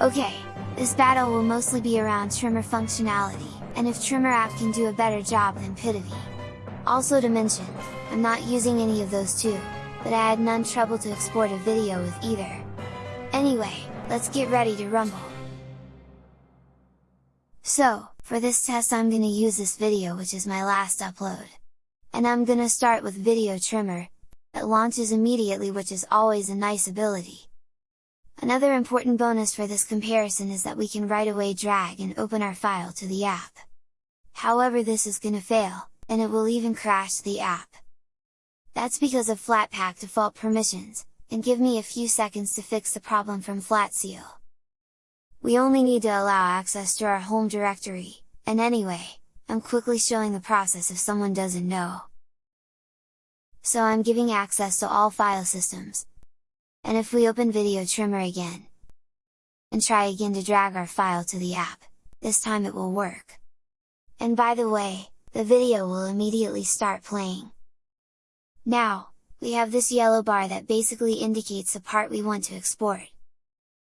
Okay, this battle will mostly be around trimmer functionality, and if Trimmer app can do a better job than Pitivi. Also to mention, I'm not using any of those two, but I had none trouble to export a video with either. Anyway, let's get ready to rumble! So, for this test I'm gonna use this video which is my last upload. And I'm gonna start with Video Trimmer, it launches immediately which is always a nice ability. Another important bonus for this comparison is that we can right away drag and open our file to the app. However this is gonna fail, and it will even crash the app. That's because of Flatpak default permissions, and give me a few seconds to fix the problem from Flatseal. We only need to allow access to our home directory, and anyway, I'm quickly showing the process if someone doesn't know. So I'm giving access to all file systems. And if we open Video Trimmer again, and try again to drag our file to the app, this time it will work. And by the way, the video will immediately start playing. Now, we have this yellow bar that basically indicates the part we want to export.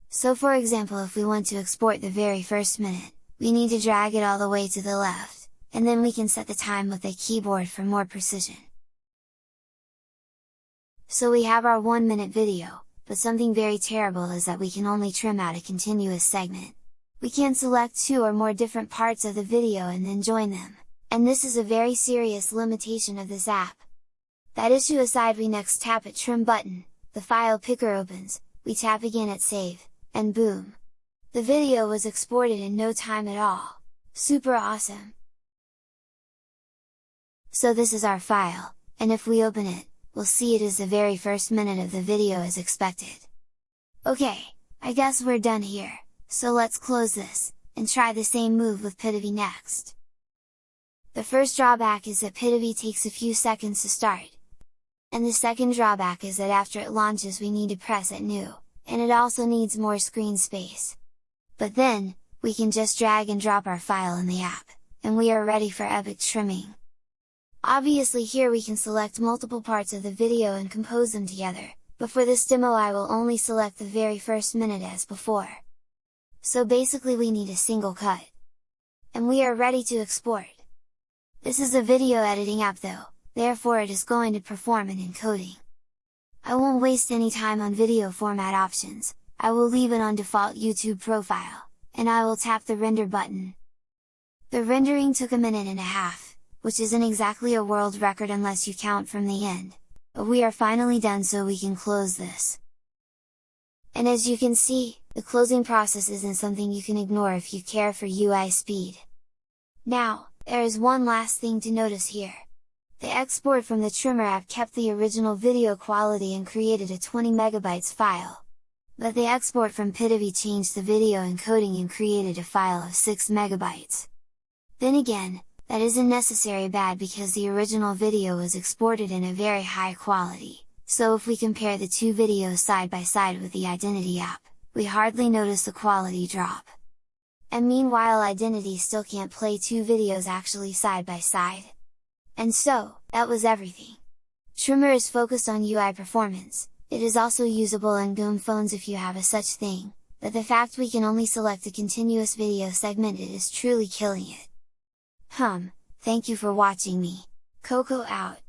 So for example if we want to export the very first minute, we need to drag it all the way to the left, and then we can set the time with the keyboard for more precision. So we have our 1 minute video, but something very terrible is that we can only trim out a continuous segment. We can select two or more different parts of the video and then join them, and this is a very serious limitation of this app. That issue aside we next tap at trim button, the file picker opens, we tap again at save, and boom! The video was exported in no time at all! Super awesome! So this is our file, and if we open it, we'll see it is the very first minute of the video as expected. Okay, I guess we're done here, so let's close this, and try the same move with Pitivi next. The first drawback is that Pitivi takes a few seconds to start, and the second drawback is that after it launches we need to press it new, and it also needs more screen space. But then, we can just drag and drop our file in the app, and we are ready for epic trimming! Obviously here we can select multiple parts of the video and compose them together, but for this demo I will only select the very first minute as before. So basically we need a single cut. And we are ready to export! This is a video editing app though, therefore it is going to perform an encoding. I won't waste any time on video format options, I will leave it on default YouTube profile, and I will tap the render button. The rendering took a minute and a half, which isn't exactly a world record unless you count from the end, but we are finally done so we can close this. And as you can see, the closing process isn't something you can ignore if you care for UI speed. Now, there is one last thing to notice here. The export from the Trimmer app kept the original video quality and created a 20 megabytes file. But the export from Pitivi changed the video encoding and created a file of 6 megabytes. Then again, that isn't necessary bad because the original video was exported in a very high quality, so if we compare the two videos side by side with the Identity app, we hardly notice the quality drop. And meanwhile Identity still can't play two videos actually side by side. And so, that was everything! Trimmer is focused on UI performance, it is also usable on GNOME phones if you have a such thing, but the fact we can only select a continuous video segment it is truly killing it! Hum, thank you for watching me! Coco out!